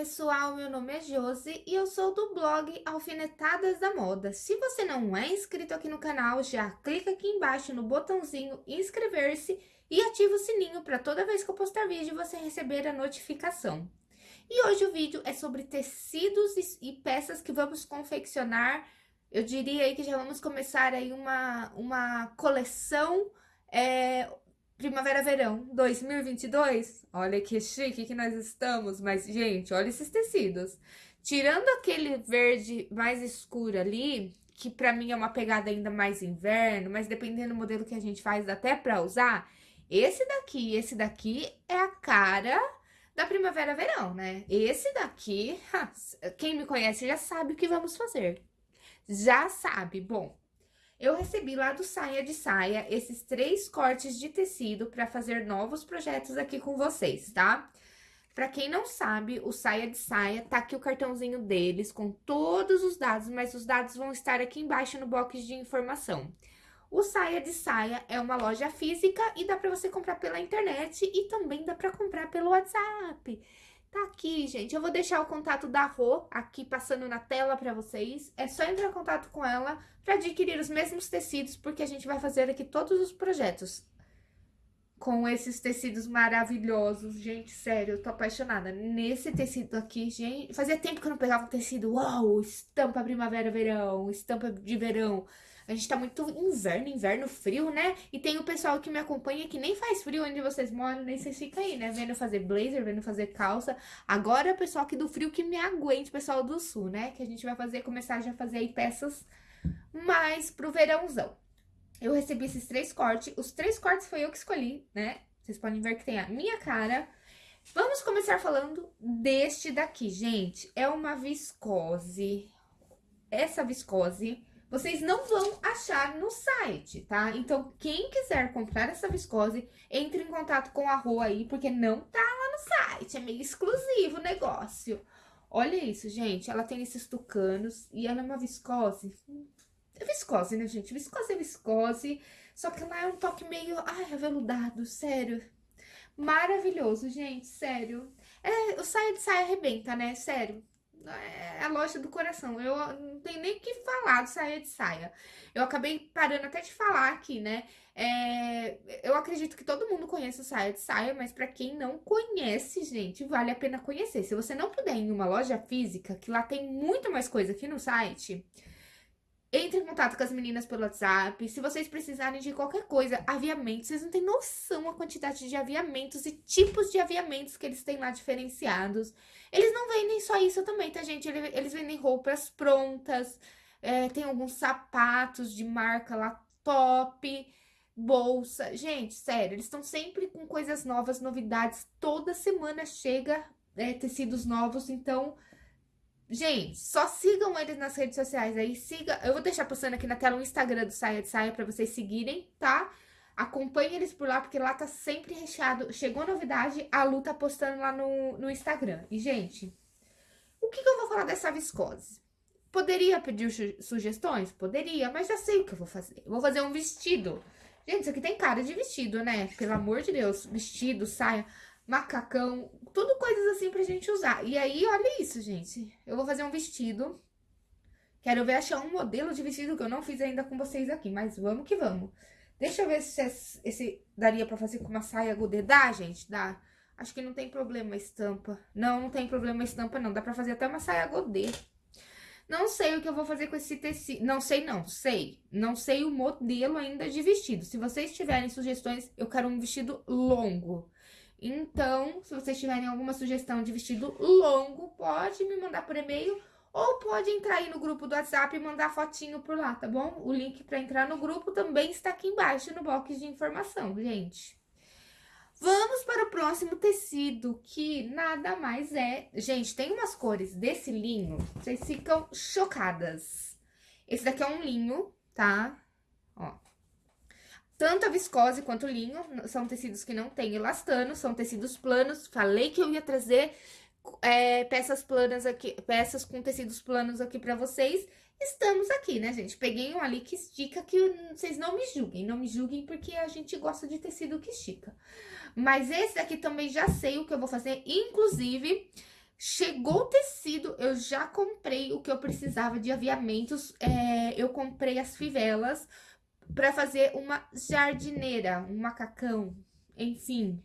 pessoal, meu nome é Josi e eu sou do blog Alfinetadas da Moda. Se você não é inscrito aqui no canal, já clica aqui embaixo no botãozinho inscrever-se e ativa o sininho para toda vez que eu postar vídeo você receber a notificação. E hoje o vídeo é sobre tecidos e peças que vamos confeccionar. Eu diria aí que já vamos começar aí uma, uma coleção é, Primavera-Verão 2022. Olha que chique que nós estamos. Mas, gente, olha esses tecidos. Tirando aquele verde mais escuro ali, que pra mim é uma pegada ainda mais inverno, mas dependendo do modelo que a gente faz, dá até pra usar. Esse daqui esse daqui é a cara da primavera-verão, né? Esse daqui, quem me conhece já sabe o que vamos fazer. Já sabe. Bom, eu recebi lá do Saia de Saia esses três cortes de tecido para fazer novos projetos aqui com vocês, tá? Para quem não sabe, o Saia de Saia, tá aqui o cartãozinho deles com todos os dados, mas os dados vão estar aqui embaixo no box de informação. O Saia de Saia é uma loja física e dá para você comprar pela internet e também dá para comprar pelo WhatsApp. Tá aqui, gente. Eu vou deixar o contato da Rô aqui passando na tela para vocês. É só entrar em contato com ela para adquirir os mesmos tecidos, porque a gente vai fazer aqui todos os projetos com esses tecidos maravilhosos. Gente, sério, eu tô apaixonada. Nesse tecido aqui, gente... Fazia tempo que eu não pegava um tecido. Uau, estampa primavera-verão, estampa de verão. A gente tá muito inverno, inverno frio, né? E tem o pessoal que me acompanha que nem faz frio onde vocês moram, nem vocês ficam aí, né? Vendo fazer blazer, vendo fazer calça. Agora é o pessoal aqui do frio que me aguente, pessoal do sul, né? Que a gente vai fazer, começar já a fazer aí peças mais pro verãozão. Eu recebi esses três cortes. Os três cortes foi eu que escolhi, né? Vocês podem ver que tem a minha cara. Vamos começar falando deste daqui, gente. É uma viscose. Essa viscose vocês não vão achar no site, tá? Então, quem quiser comprar essa viscose, entre em contato com a Rô aí, porque não tá lá no site, é meio exclusivo o negócio. Olha isso, gente, ela tem esses tucanos e ela é uma viscose. É viscose, né, gente? Viscose é viscose, só que ela é um toque meio, ai, aveludado, sério. Maravilhoso, gente, sério. É, o saia de saia arrebenta, né, sério é a loja do coração. Eu não tenho nem o que falar de saia de saia. Eu acabei parando até de falar aqui, né? É, eu acredito que todo mundo conhece o saia de saia, mas para quem não conhece, gente, vale a pena conhecer. Se você não puder ir em uma loja física, que lá tem muito mais coisa aqui no site, entre em contato com as meninas pelo WhatsApp. Se vocês precisarem de qualquer coisa, aviamentos, vocês não têm noção a quantidade de aviamentos e tipos de aviamentos que eles têm lá diferenciados. Eles não vendem só isso também, tá, gente? Eles vendem roupas prontas, é, tem alguns sapatos de marca lá top, bolsa. Gente, sério, eles estão sempre com coisas novas, novidades. Toda semana chega é, tecidos novos, então Gente, só sigam eles nas redes sociais aí, siga... Eu vou deixar postando aqui na tela o Instagram do Saia de Saia pra vocês seguirem, tá? Acompanhe eles por lá, porque lá tá sempre recheado. Chegou novidade, a Lu tá postando lá no, no Instagram. E, gente, o que, que eu vou falar dessa viscose? Poderia pedir sugestões? Poderia, mas já sei o que eu vou fazer. Eu vou fazer um vestido. Gente, isso aqui tem cara de vestido, né? Pelo amor de Deus. Vestido, saia macacão, tudo coisas assim pra gente usar. E aí, olha isso, gente. Eu vou fazer um vestido. Quero ver achar um modelo de vestido que eu não fiz ainda com vocês aqui, mas vamos que vamos. Deixa eu ver se esse, daria pra fazer com uma saia godê. Dá, gente? Dá. Acho que não tem problema a estampa. Não, não tem problema a estampa, não. Dá pra fazer até uma saia godê. Não sei o que eu vou fazer com esse tecido. Não sei, não. Sei. Não sei o modelo ainda de vestido. Se vocês tiverem sugestões, eu quero um vestido longo. Então, se vocês tiverem alguma sugestão de vestido longo, pode me mandar por e-mail ou pode entrar aí no grupo do WhatsApp e mandar fotinho por lá, tá bom? O link para entrar no grupo também está aqui embaixo no box de informação, gente. Vamos para o próximo tecido, que nada mais é... Gente, tem umas cores desse linho, vocês ficam chocadas. Esse daqui é um linho, tá? Ó, tanto a viscose quanto o linho são tecidos que não tem elastano, são tecidos planos. Falei que eu ia trazer é, peças planas aqui, peças com tecidos planos aqui pra vocês. Estamos aqui, né, gente? Peguei um ali que estica, que vocês não me julguem. Não me julguem porque a gente gosta de tecido que estica. Mas esse daqui também já sei o que eu vou fazer. Inclusive, Chegou o tecido, eu já comprei o que eu precisava de aviamentos. É, eu comprei as fivelas para fazer uma jardineira, um macacão, enfim.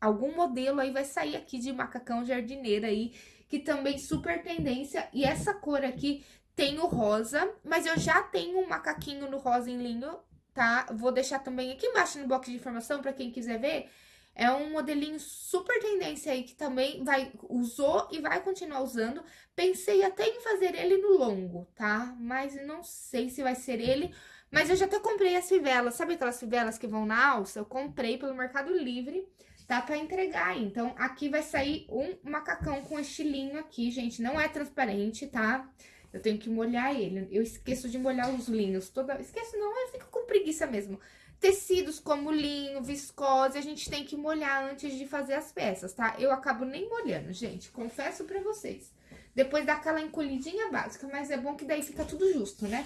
Algum modelo aí vai sair aqui de macacão jardineira aí, que também super tendência. E essa cor aqui tem o rosa, mas eu já tenho um macaquinho no rosa em linho, tá? Vou deixar também aqui embaixo no box de informação para quem quiser ver. É um modelinho super tendência aí que também vai usou e vai continuar usando. Pensei até em fazer ele no longo, tá? Mas não sei se vai ser ele. Mas eu já até comprei as fivelas. Sabe aquelas fivelas que vão na alça? Eu comprei pelo Mercado Livre. Tá pra entregar. Então, aqui vai sair um macacão com estilinho aqui, gente. Não é transparente, tá? Eu tenho que molhar ele. Eu esqueço de molhar os linhos. Toda... Esqueço não, eu fico com preguiça mesmo. Tecidos como linho, viscose, a gente tem que molhar antes de fazer as peças, tá? Eu acabo nem molhando, gente, confesso pra vocês. Depois dá aquela encolhidinha básica, mas é bom que daí fica tudo justo, né?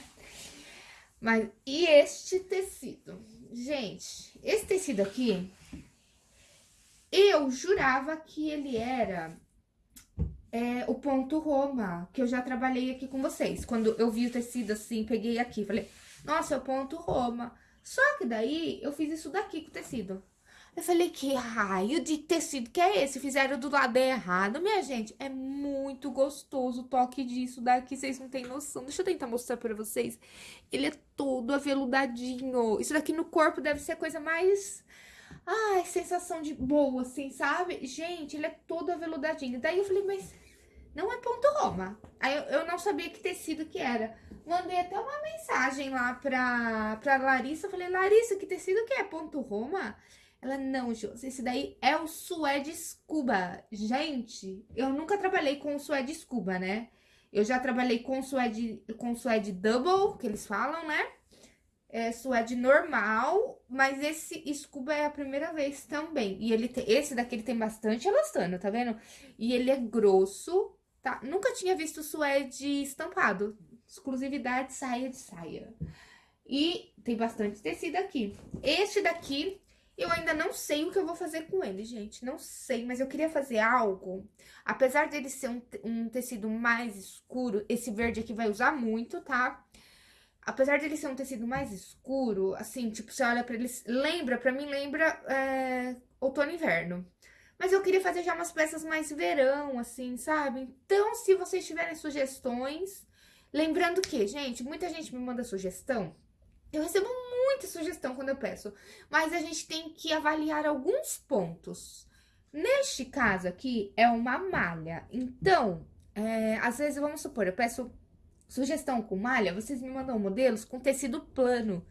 Mas, e este tecido? Gente, esse tecido aqui, eu jurava que ele era é, o ponto Roma, que eu já trabalhei aqui com vocês. Quando eu vi o tecido assim, peguei aqui, falei, nossa, é o ponto Roma. Só que daí, eu fiz isso daqui com o tecido. Eu falei, que raio de tecido que é esse? Fizeram do lado errado, minha gente. É muito gostoso o toque disso daqui, vocês não têm noção. Deixa eu tentar mostrar pra vocês. Ele é todo aveludadinho. Isso daqui no corpo deve ser a coisa mais... Ai, sensação de boa, assim, sabe? Gente, ele é todo aveludadinho. Daí eu falei, mas não é ponto Roma. Aí eu, eu, não sabia que tecido que era. Mandei até uma mensagem lá pra, pra Larissa. Eu falei, Larissa, que tecido que é? Ponto Roma? Ela, não, Jô, esse daí é o suede scuba. Gente, eu nunca trabalhei com suede scuba, né? Eu já trabalhei com suede, com suede double, que eles falam, né? É suede normal, mas esse scuba é a primeira vez também. E ele tem, esse daqui ele tem bastante elastano, tá vendo? E ele é grosso, tá? Nunca tinha visto suede estampado. Exclusividade saia de saia. E tem bastante tecido aqui. Este daqui, eu ainda não sei o que eu vou fazer com ele, gente. Não sei, mas eu queria fazer algo. Apesar dele ser um, um tecido mais escuro, esse verde aqui vai usar muito, tá? Apesar dele ser um tecido mais escuro, assim, tipo, você olha pra ele... Lembra, pra mim, lembra é, outono e inverno. Mas eu queria fazer já umas peças mais verão, assim, sabe? Então, se vocês tiverem sugestões... Lembrando que, gente, muita gente me manda sugestão. Eu recebo muita sugestão quando eu peço. Mas a gente tem que avaliar alguns pontos. Neste caso aqui, é uma malha. Então, é, às vezes, vamos supor, eu peço sugestão com malha, vocês me mandam modelos com tecido plano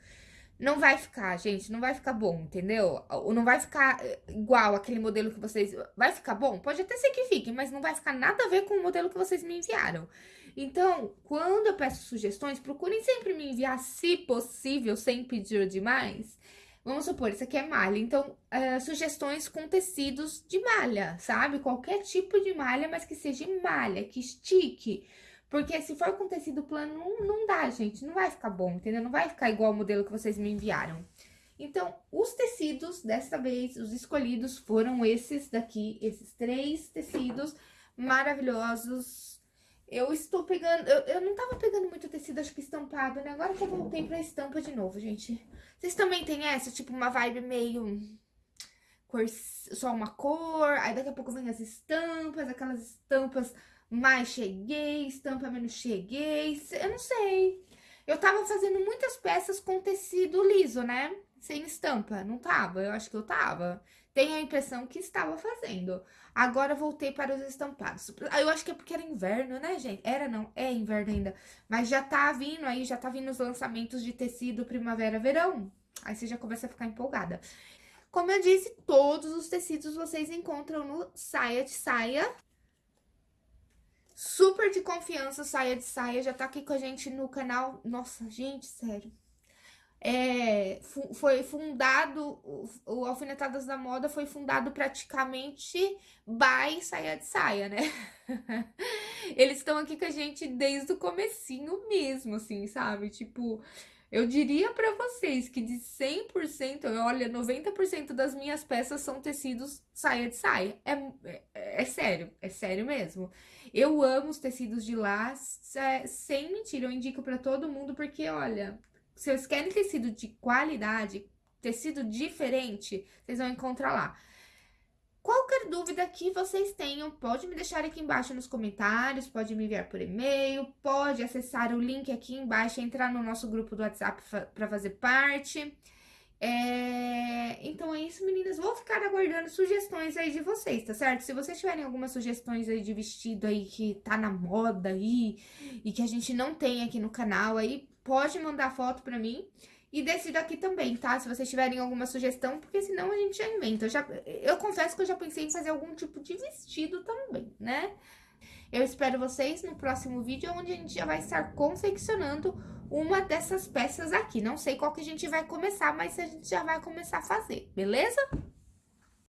não vai ficar, gente, não vai ficar bom, entendeu? Ou não vai ficar eh, igual aquele modelo que vocês... Vai ficar bom? Pode até ser que fique, mas não vai ficar nada a ver com o modelo que vocês me enviaram. Então, quando eu peço sugestões, procurem sempre me enviar, se possível, sem pedir demais. Vamos supor, isso aqui é malha, então, uh, sugestões com tecidos de malha, sabe? Qualquer tipo de malha, mas que seja malha, que estique porque se for com tecido plano, não, não dá, gente. Não vai ficar bom, entendeu? Não vai ficar igual o modelo que vocês me enviaram. Então, os tecidos, dessa vez, os escolhidos foram esses daqui. Esses três tecidos maravilhosos. Eu estou pegando... Eu, eu não tava pegando muito tecido, acho que estampado, né? Agora que eu voltei pra estampa de novo, gente. Vocês também têm essa? Tipo, uma vibe meio... Cor, só uma cor, aí daqui a pouco vem as estampas, aquelas estampas mais cheguei, estampa menos cheguei, eu não sei. Eu tava fazendo muitas peças com tecido liso, né? Sem estampa, não tava, eu acho que eu tava. Tenho a impressão que estava fazendo. Agora voltei para os estampados. Eu acho que é porque era inverno, né, gente? Era não, é inverno ainda. Mas já tá vindo aí, já tá vindo os lançamentos de tecido primavera-verão. Aí você já começa a ficar empolgada. Como eu disse, todos os tecidos vocês encontram no Saia de Saia super de confiança, Saia de Saia, já tá aqui com a gente no canal. Nossa, gente, sério. É, foi fundado, o Alfinetadas da Moda foi fundado praticamente by Saia de Saia, né? Eles estão aqui com a gente desde o comecinho mesmo, assim, sabe? Tipo, Eu diria para vocês que de 100%, olha, 90% das minhas peças são tecidos saia de saia. É, é, é, sério, é sério mesmo. Eu amo os tecidos de lá, sem mentira, eu indico para todo mundo, porque, olha, se vocês querem tecido de qualidade, tecido diferente, vocês vão encontrar lá. Qualquer dúvida que vocês tenham, pode me deixar aqui embaixo nos comentários, pode me enviar por e-mail, pode acessar o link aqui embaixo, entrar no nosso grupo do WhatsApp para fazer parte. É... Então é isso, meninas. Vou ficar aguardando sugestões aí de vocês, tá certo? Se vocês tiverem algumas sugestões aí de vestido aí que tá na moda aí e que a gente não tem aqui no canal aí, pode mandar foto pra mim. E desse daqui também, tá? Se vocês tiverem alguma sugestão, porque senão a gente já inventa. Eu, já, eu confesso que eu já pensei em fazer algum tipo de vestido também, né? Eu espero vocês no próximo vídeo, onde a gente já vai estar confeccionando uma dessas peças aqui. Não sei qual que a gente vai começar, mas a gente já vai começar a fazer, beleza?